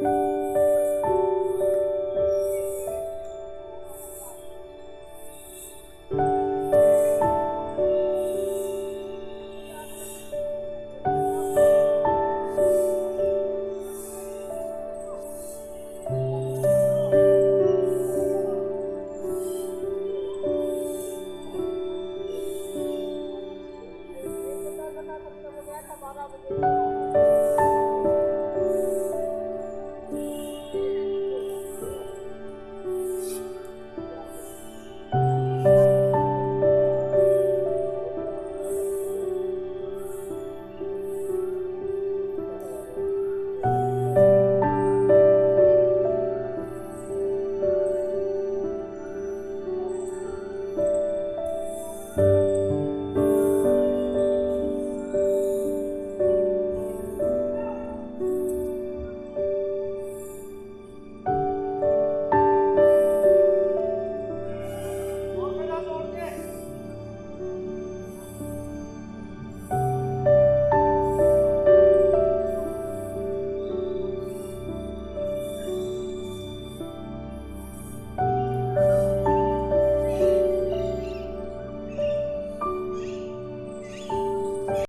you.